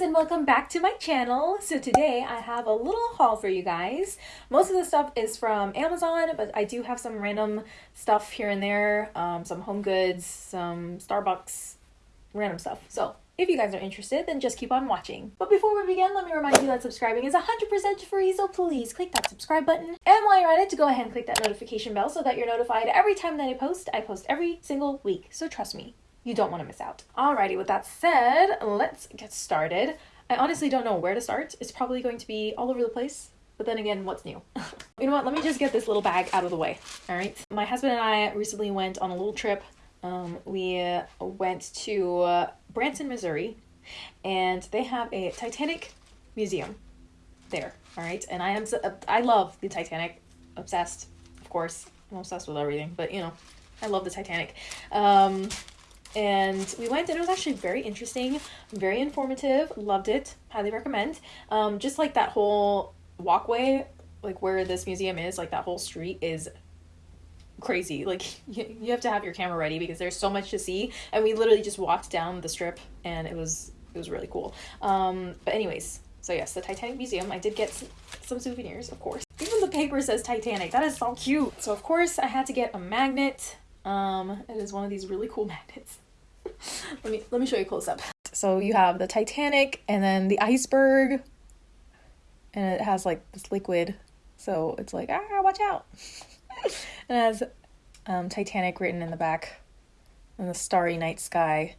and welcome back to my channel. So today I have a little haul for you guys. Most of the stuff is from Amazon, but I do have some random stuff here and there. Um, some home goods, some Starbucks, random stuff. So if you guys are interested, then just keep on watching. But before we begin, let me remind you that subscribing is 100% free, so please click that subscribe button. And while you're at it, go ahead and click that notification bell so that you're notified every time that I post. I post every single week, so trust me, you don't want to miss out. Alrighty, with that said, let's get started. I honestly don't know where to start. It's probably going to be all over the place. But then again, what's new? you know what? Let me just get this little bag out of the way. All right. My husband and I recently went on a little trip. Um, we uh, went to uh, Branson, Missouri, and they have a Titanic museum there. All right. And I am I love the Titanic. Obsessed, of course. I'm obsessed with everything. But you know, I love the Titanic. Um, and we went and it was actually very interesting very informative loved it highly recommend. Um, just like that whole walkway like where this museum is like that whole street is crazy. Like you, you have to have your camera ready because there's so much to see and we literally just walked down the strip and it was it was really cool. Um, but anyways so yes the titanic museum. I did get some, some souvenirs of course. Even the paper says titanic. That is so cute. So of course i had to get a magnet um, it is one of these really cool magnets. let me let me show you close up. So you have the Titanic and then the iceberg, and it has like this liquid, so it's like ah watch out. and it has um, Titanic written in the back, and the starry night sky.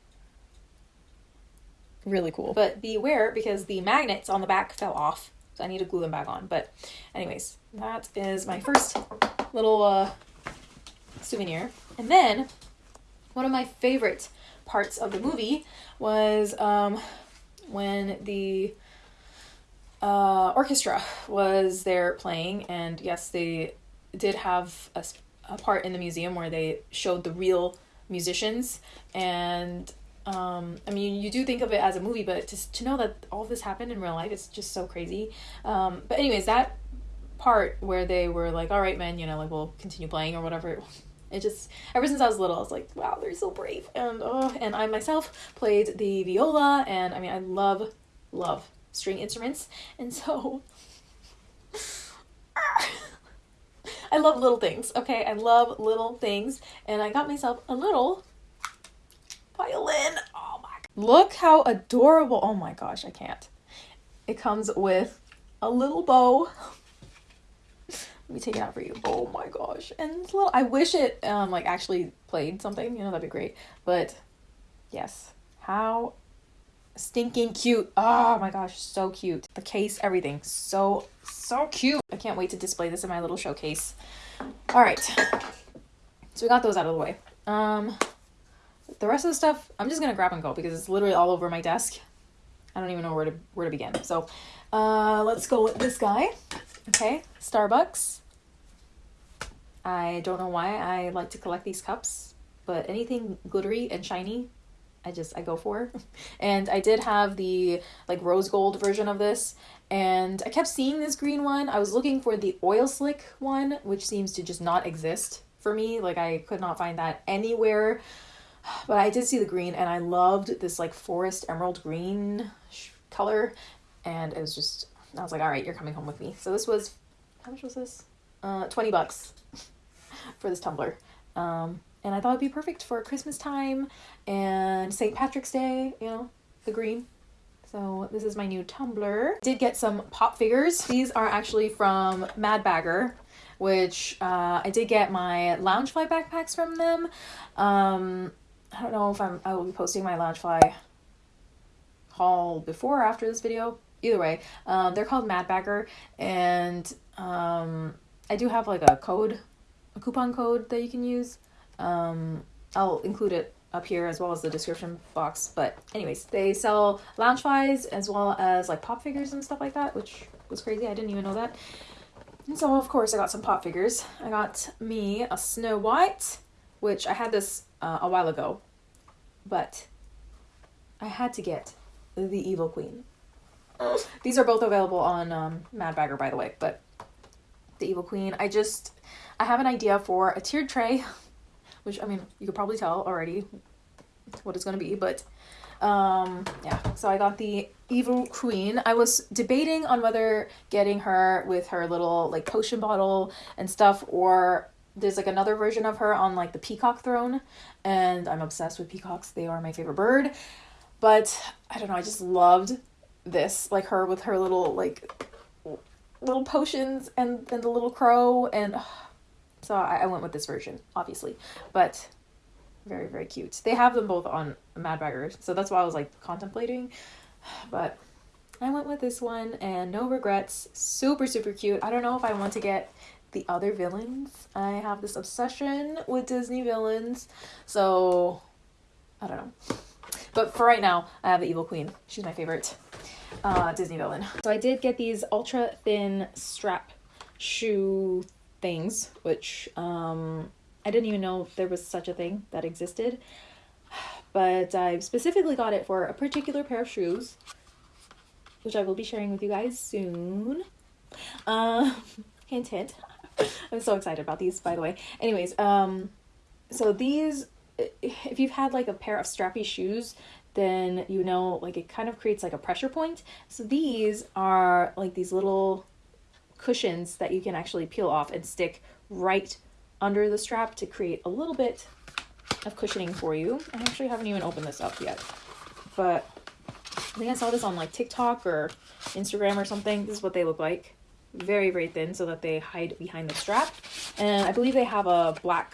Really cool. But beware because the magnets on the back fell off, so I need to glue them back on. But, anyways, that is my first little uh, souvenir. And then one of my favorite parts of the movie was um, when the uh, orchestra was there playing, and yes, they did have a, a part in the museum where they showed the real musicians and um, I mean, you do think of it as a movie, but to, to know that all this happened in real life is just so crazy. Um, but anyways, that part where they were like, all right, men, you know, like we'll continue playing or whatever, it just ever since I was little, I was like, wow, they're so brave. And oh, and I myself played the viola, and I mean, I love love string instruments, and so I love little things. Okay, I love little things, and I got myself a little violin. Oh my! god. Look how adorable! Oh my gosh, I can't. It comes with a little bow let me take it out for you. Oh my gosh. And it's a little I wish it um like actually played something, you know, that'd be great. But yes. How stinking cute. Oh my gosh, so cute. The case, everything. So so cute. I can't wait to display this in my little showcase. All right. So we got those out of the way. Um the rest of the stuff, I'm just going to grab and go because it's literally all over my desk. I don't even know where to where to begin. So, uh let's go with this guy. Okay, Starbucks. I don't know why I like to collect these cups, but anything glittery and shiny, I just I go for. and I did have the like rose gold version of this, and I kept seeing this green one. I was looking for the oil slick one, which seems to just not exist for me. Like I could not find that anywhere. But I did see the green and I loved this like forest emerald green color and it was just I was like, all right, you're coming home with me. So this was, how much was this? Uh, 20 bucks for this tumbler. Um, and I thought it'd be perfect for Christmas time and St. Patrick's Day, you know, the green. So this is my new tumbler. Did get some pop figures. These are actually from Mad Bagger, which uh, I did get my Loungefly backpacks from them. Um, I don't know if I'm I will be posting my Loungefly haul before or after this video either way, um, they're called Mad Bagger, and um, I do have like a code, a coupon code that you can use. Um, I'll include it up here as well as the description box. But anyways, they sell Loungeflies as well as like pop figures and stuff like that, which was crazy. I didn't even know that. And so of course I got some pop figures. I got me a Snow White, which I had this uh, a while ago, but I had to get the Evil Queen. These are both available on um, Mad Bagger, by the way. But the Evil Queen, I just I have an idea for a tiered tray, which I mean you could probably tell already what it's gonna be. But Um, yeah, so I got the Evil Queen. I was debating on whether getting her with her little like potion bottle and stuff, or there's like another version of her on like the peacock throne, and I'm obsessed with peacocks. They are my favorite bird. But I don't know, I just loved this, like her with her little like little potions and and the little crow and so I, I went with this version, obviously. But very, very cute. They have them both on Mad Baggers, so that's why I was like contemplating. But I went with this one and no regrets. Super, super cute. I don't know if I want to get the other villains. I have this obsession with Disney villains, so I don't know. But for right now, I have the Evil Queen. She's my favorite uh, Disney villain. So I did get these ultra thin strap shoe things, which um, I didn't even know there was such a thing that existed. But I specifically got it for a particular pair of shoes, which I will be sharing with you guys soon. Uh, hint, hint. I'm so excited about these, by the way. Anyways, um, so these, if you've had like a pair of strappy shoes, then you know like it kind of creates like a pressure point. So these are like these little cushions that you can actually peel off and stick right under the strap to create a little bit of cushioning for you. I actually haven't even opened this up yet, but I think I saw this on like TikTok or Instagram or something. This is what they look like. Very, very thin so that they hide behind the strap. And I believe they have a black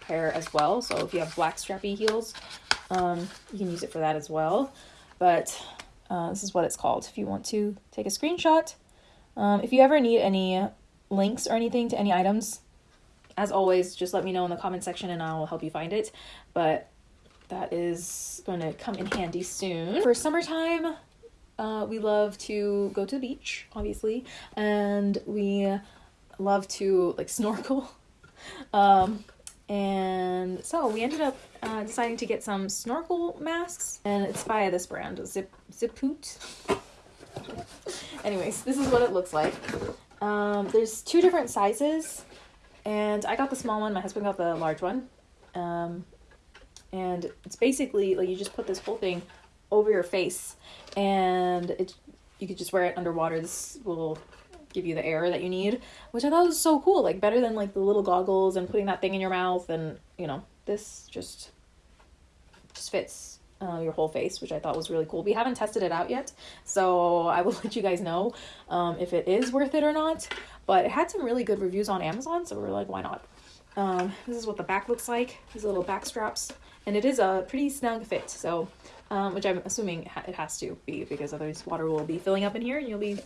pair as well. So if you have black strappy heels, um, you can use it for that as well. But uh, this is what it's called if you want to take a screenshot. Um, if you ever need any links or anything to any items, as always, just let me know in the comment section and I'll help you find it. But that is going to come in handy soon. For summertime, uh, we love to go to the beach, obviously, and we love to like snorkel. Um, and so we ended up uh, deciding to get some snorkel masks, and it's by this brand, Zip Zippoot. Anyways, this is what it looks like. Um, there's two different sizes, and I got the small one. My husband got the large one. Um, and it's basically like you just put this whole thing over your face, and it you could just wear it underwater. This will give you the air that you need, which I thought was so cool. Like better than like the little goggles and putting that thing in your mouth, and you know this just just fits uh, your whole face, which I thought was really cool. We haven't tested it out yet, so I will let you guys know um, if it is worth it or not. But it had some really good reviews on Amazon, so we are like, why not? Um, this is what the back looks like. These little back straps, and it is a pretty snug fit. So, um, which I'm assuming it has to be because otherwise water will be filling up in here, and you'll be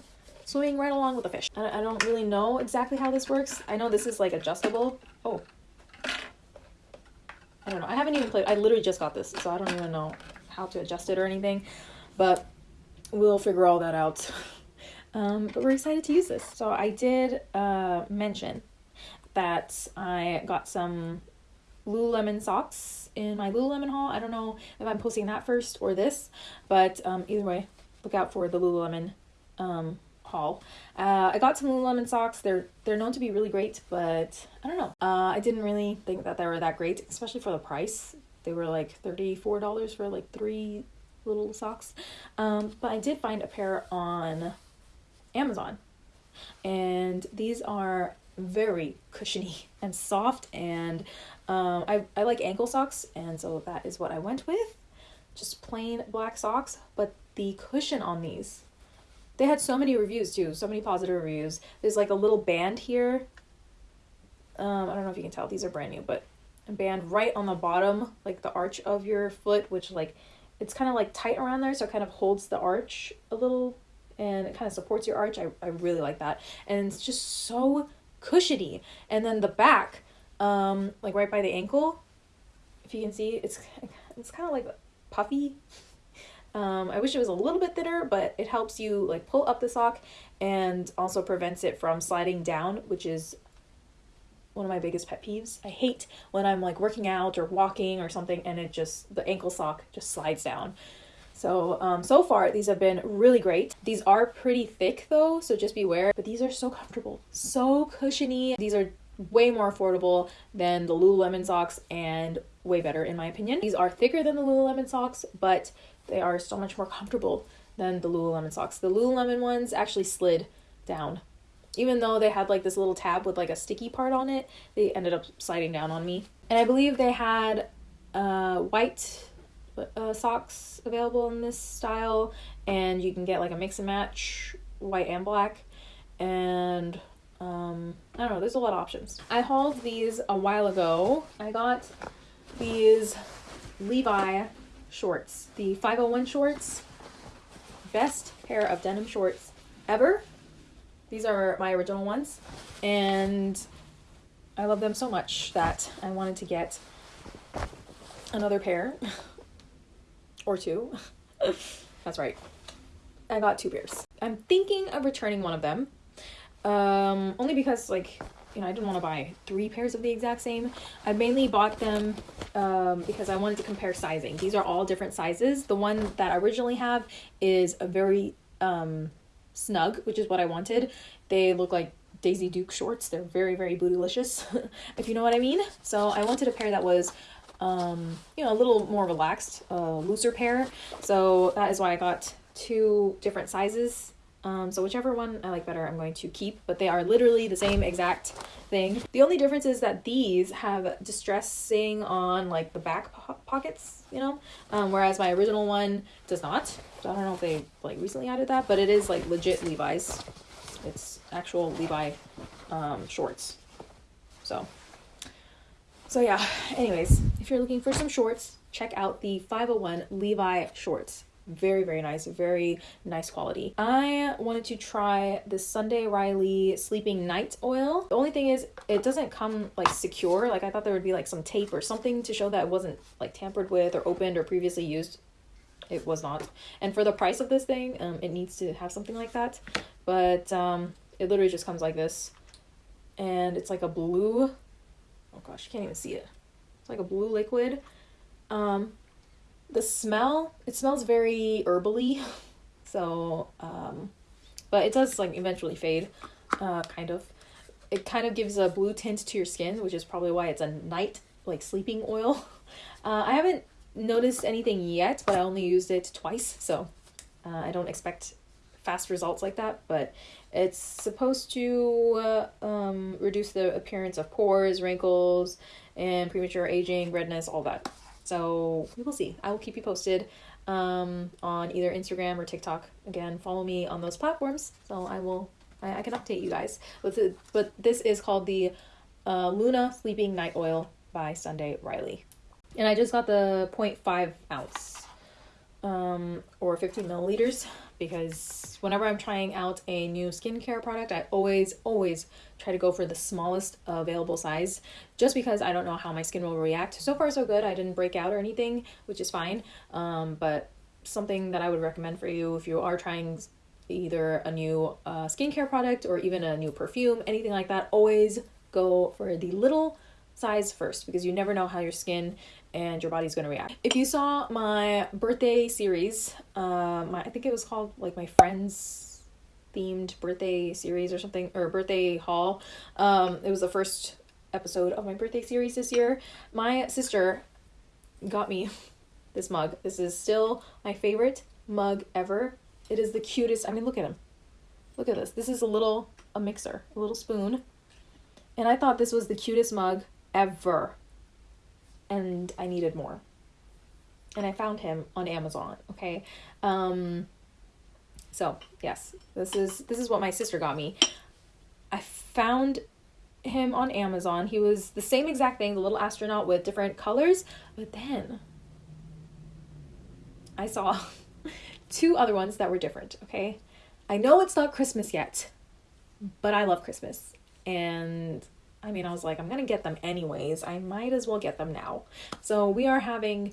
swimming right along with the fish. I, I don't really know exactly how this works. I know this is like adjustable. Oh, I don't know. I haven't even played. I literally just got this, so I don't even know how to adjust it or anything. But we'll figure all that out. um, but we're excited to use this. So I did uh, mention that I got some Lululemon socks in my Lululemon haul. I don't know if I'm posting that first or this, but um, either way, look out for the Lululemon um, haul. Uh, I got some Lululemon socks. They're they're known to be really great, but I don't know. Uh, I didn't really think that they were that great, especially for the price. They were like thirty four dollars for like three little socks. Um, but I did find a pair on Amazon, and these are very cushiony and soft and um, I, I like ankle socks and so that is what I went with just plain black socks but the cushion on these they had so many reviews too, so many positive reviews. There's like a little band here. Um, I don't know if you can tell, these are brand new, but a band right on the bottom, like the arch of your foot, which like it's kind of like tight around there, so it kind of holds the arch a little and it kind of supports your arch. I, I really like that. And it's just so cushiony. And then the back, um, like right by the ankle, if you can see, it's it's kind of like puffy um, I wish it was a little bit thinner, but it helps you like pull up the sock and also prevents it from sliding down, which is one of my biggest pet peeves. I hate when I'm like working out or walking or something and it just, the ankle sock just slides down. So, um, so far these have been really great. These are pretty thick though, so just beware, but these are so comfortable, so cushiony. These are way more affordable than the Lululemon socks and way better in my opinion. These are thicker than the Lululemon socks, but they are so much more comfortable than the Lululemon socks. The Lululemon ones actually slid down. Even though they had like this little tab with like a sticky part on it, they ended up sliding down on me. And I believe they had uh, white uh, socks available in this style, and you can get like a mix and match white and black. And um, I don't know, there's a lot of options. I hauled these a while ago. I got these Levi shorts, the 501 shorts. Best pair of denim shorts ever. These are my original ones, and I love them so much that I wanted to get another pair or two. That's right. I got two pairs. I'm thinking of returning one of them. Um, only because like you know I didn't want to buy three pairs of the exact same. I mainly bought them um, because I wanted to compare sizing. These are all different sizes. The one that I originally have is a very um, snug, which is what I wanted. They look like Daisy Duke shorts. They're very very bootylicious, if you know what I mean. So I wanted a pair that was um, you know, a little more relaxed, uh, looser pair. So that is why I got two different sizes. Um, so whichever one I like better, I'm going to keep, but they are literally the same exact thing. The only difference is that these have distressing on like the back po pockets, you know, um, whereas my original one does not. So I don't know if they like recently added that, but it is like legit Levi's. It's actual Levi um, shorts. So so yeah, anyways, if you're looking for some shorts, check out the 501 Levi shorts. Very, very nice, very nice quality. I wanted to try the Sunday Riley Sleeping Night Oil. The only thing is it doesn't come like secure. Like I thought there would be like some tape or something to show that it wasn't like tampered with or opened or previously used. It was not. And for the price of this thing, um, it needs to have something like that. But um, it literally just comes like this. And it's like a blue oh gosh, you can't even see it. It's like a blue liquid. Um, the smell, it smells very herbally. So, um, but it does like eventually fade, uh, kind of. It kind of gives a blue tint to your skin, which is probably why it's a night like sleeping oil. Uh, I haven't noticed anything yet, but I only used it twice, so uh, I don't expect fast results like that. But it's supposed to uh, um, reduce the appearance of pores, wrinkles, and premature aging, redness, all that. So we will see. I will keep you posted um, on either Instagram or TikTok. Again, follow me on those platforms. So I will, I, I can update you guys. But, the, but this is called the uh, Luna Sleeping Night Oil by Sunday Riley. And I just got the 0.5 ounce um, or 15 milliliters because whenever I'm trying out a new skincare product, I always, always try to go for the smallest available size just because I don't know how my skin will react. So far, so good. I didn't break out or anything, which is fine. Um, but something that I would recommend for you if you are trying either a new uh, skincare product or even a new perfume, anything like that, always go for the little size first because you never know how your skin and your body's going to react. If you saw my birthday series, um, I think it was called like my friends themed birthday series or something or birthday haul. Um, it was the first episode of my birthday series this year. My sister got me this mug. This is still my favorite mug ever. It is the cutest. I mean, look at him. Look at this. This is a little a mixer, a little spoon. And I thought this was the cutest mug ever and I needed more. And I found him on Amazon, okay? Um so, yes, this is this is what my sister got me. I found him on Amazon. He was the same exact thing, the little astronaut with different colors, but then I saw two other ones that were different, okay? I know it's not Christmas yet, but I love Christmas. And I mean, I was like, I'm going to get them anyways. I might as well get them now. So we are having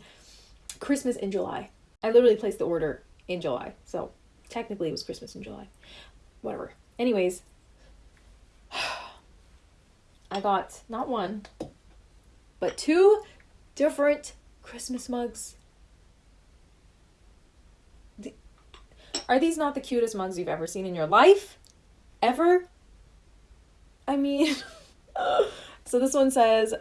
Christmas in July. I literally placed the order in July. So technically it was Christmas in July. Whatever. Anyways, I got not one, but two different Christmas mugs. Are these not the cutest mugs you've ever seen in your life? Ever? I mean, so this one says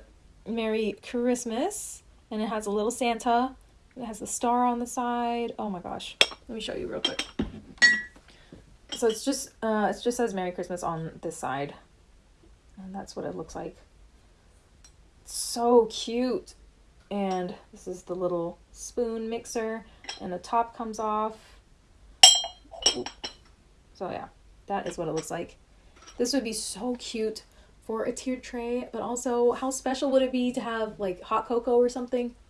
Merry Christmas and it has a little Santa It has the star on the side. Oh my gosh. Let me show you real quick. So it's just uh it just says Merry Christmas on this side. And that's what it looks like. So cute. And this is the little spoon mixer and the top comes off. So yeah, that is what it looks like. This would be so cute for a tiered tray, but also how special would it be to have like hot cocoa or something?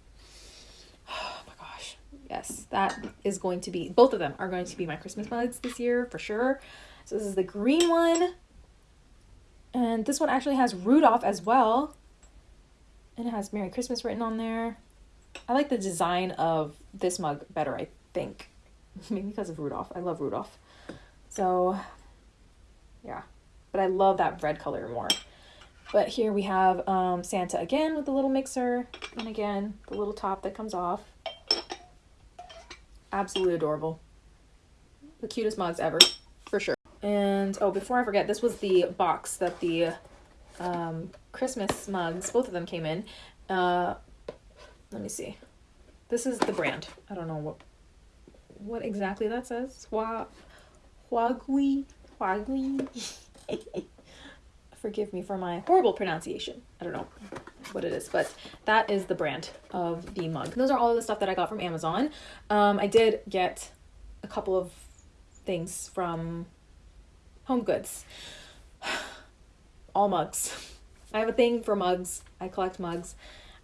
Oh my gosh. Yes, that is going to be, both of them are going to be my Christmas mugs this year for sure. So this is the green one. And this one actually has Rudolph as well. And it has Merry Christmas written on there. I like the design of this mug better, I think. Maybe because of Rudolph. I love Rudolph. So, yeah. But I love that red color more. But here we have um, Santa again with the little mixer. And again, the little top that comes off. Absolutely adorable. The cutest mugs ever, for sure. And, oh, before I forget, this was the box that the um, Christmas mugs, both of them came in. Uh, let me see. This is the brand. I don't know what what exactly that says. Hua, Huagui, Huagui. Forgive me for my horrible pronunciation. I don't know what it is, but that is the brand of the mug. Those are all the stuff that I got from Amazon. Um, I did get a couple of things from Home Goods. all mugs. I have a thing for mugs. I collect mugs.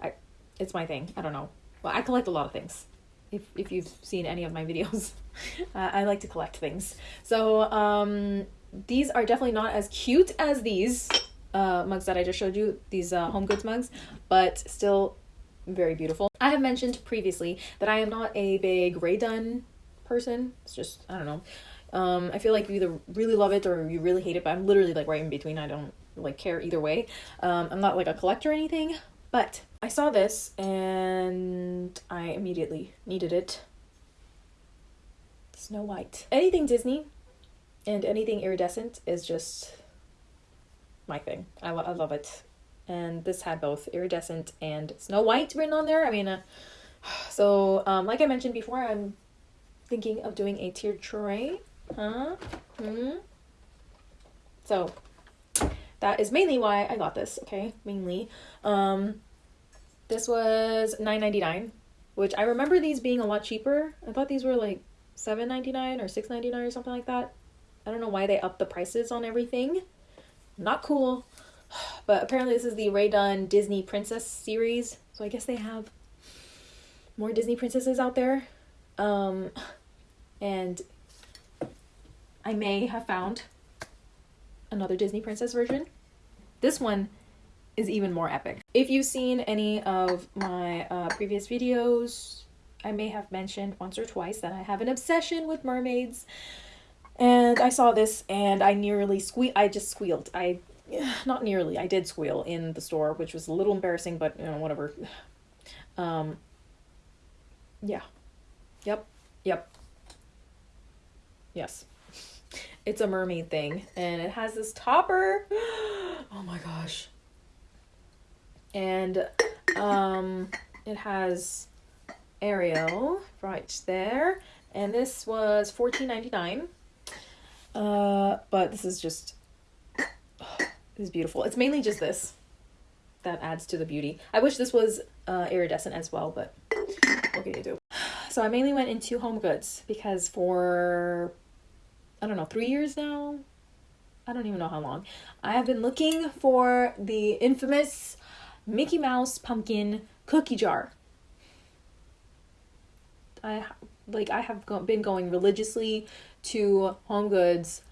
I, it's my thing. I don't know. Well, I collect a lot of things. If if you've seen any of my videos, uh, I like to collect things. So um, these are definitely not as cute as these uh, mugs that I just showed you. These uh, Home Goods mugs, but still very beautiful. I have mentioned previously that I am not a big Rae Dunn person. It's just I don't know. Um, I feel like you either really love it or you really hate it, but I'm literally like right in between. I don't like care either way. Um, I'm not like a collector or anything, but I saw this and I immediately needed it. Snow White. Anything Disney and anything iridescent is just my thing. I, I love it. And this had both iridescent and Snow White written on there. I mean, uh, so um, like I mentioned before, I'm thinking of doing a tiered tray. Huh? Hmm? So that is mainly why I got this, okay? Mainly. Um, this was nine ninety nine, which I remember these being a lot cheaper. I thought these were like seven ninety nine or six ninety nine or something like that. I don't know why they upped the prices on everything. Not cool. But apparently this is the Rae Dunn Disney Princess series. So I guess they have more Disney princesses out there. Um, and I may have found another Disney princess version. This one is even more epic. If you've seen any of my uh, previous videos, I may have mentioned once or twice that I have an obsession with mermaids. And I saw this and I nearly squeal. I just squealed. I, not nearly, I did squeal in the store, which was a little embarrassing, but you know, whatever. Um, yeah. Yep. Yep. Yes it's a mermaid thing and it has this topper oh my gosh and um it has Ariel right there and this was 14.99 uh but this is just oh, this is beautiful it's mainly just this that adds to the beauty i wish this was uh iridescent as well but what can you do so i mainly went into home goods because for I don't know, three years now. I don't even know how long. I have been looking for the infamous Mickey Mouse pumpkin cookie jar. I like I have go- been going religiously to Home Goods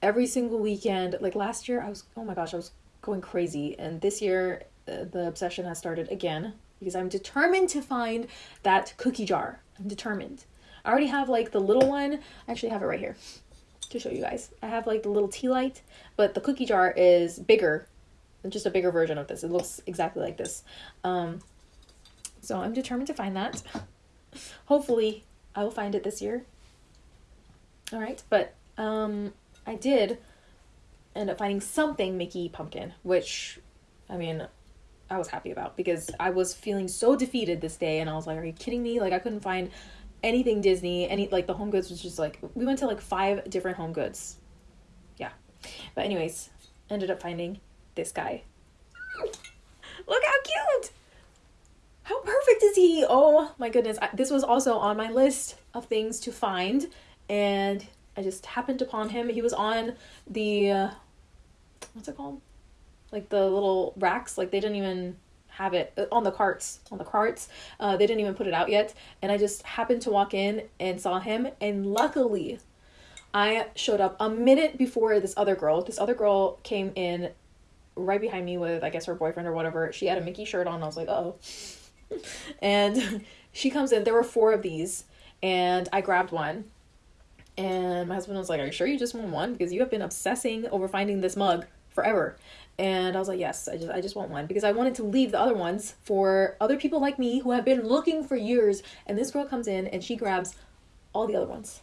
every single weekend. Like last year, I was oh my gosh, I was going crazy, and this year uh, the obsession has started again because I'm determined to find that cookie jar. I'm determined. I already have like the little one. I actually have it right here to show you guys. I have like the little tea light, but the cookie jar is bigger, just a bigger version of this. It looks exactly like this. Um, so I'm determined to find that. Hopefully I will find it this year. All right, but um, I did end up finding something Mickey Pumpkin, which, I mean, I was happy about because I was feeling so defeated this day and I was like, are you kidding me? Like I couldn't find anything Disney, any like the home goods was just like we went to like five different home goods. Yeah. But anyways, ended up finding this guy. Look how cute! How perfect is he? Oh my goodness. I, this was also on my list of things to find and I just happened upon him. He was on the uh, what's it called? Like the little racks. Like they didn't even have it uh, on the carts. On the carts, uh, they didn't even put it out yet. And I just happened to walk in and saw him. And luckily, I showed up a minute before this other girl. This other girl came in right behind me with I guess her boyfriend or whatever. She had a Mickey shirt on. I was like, oh. and she comes in. There were four of these, and I grabbed one and my husband was like, Are you sure you just want one? Because you have been obsessing over finding this mug forever. And I was like, Yes, I just I just want one because I wanted to leave the other ones for other people like me who have been looking for years. And this girl comes in and she grabs all the other ones.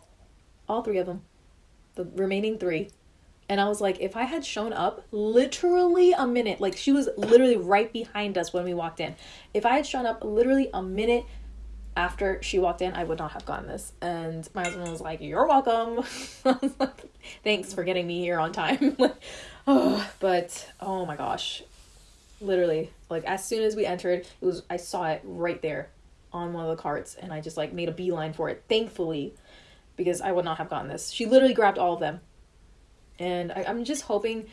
All three of them. The remaining three. And I was like, if I had shown up literally a minute, like she was literally right behind us when we walked in. If I had shown up literally a minute after she walked in, I would not have gotten this. And my husband was like, You're welcome. Thanks for getting me here on time. oh, but oh my gosh. Literally, like as soon as we entered, it was I saw it right there on one of the carts and I just like made a beeline for it, thankfully, because I would not have gotten this. She literally grabbed all of them. And I, I'm just hoping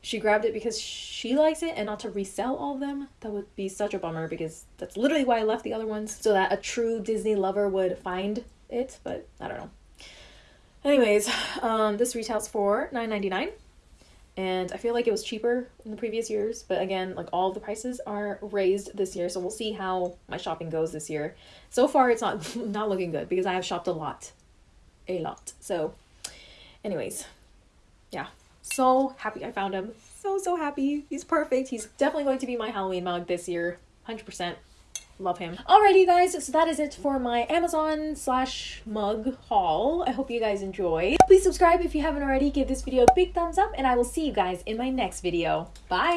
she grabbed it because she likes it and not to resell all of them. That would be such a bummer because that's literally why I left the other ones so that a true Disney lover would find it, but I don't know. Anyways, um, this retails for nine ninety nine, and I feel like it was cheaper in the previous years. But again, like all the prices are raised this year, so we'll see how my shopping goes this year. So far, it's not not looking good because I have shopped a lot, a lot. So, anyways, yeah, so happy I found him. So, so happy. He's perfect. He's definitely going to be my Halloween mug this year. 100%. Love him. Alrighty, guys, so that is it for my Amazon slash mug haul. I hope you guys enjoyed. Please subscribe if you haven't already. Give this video a big thumbs up, and I will see you guys in my next video. Bye!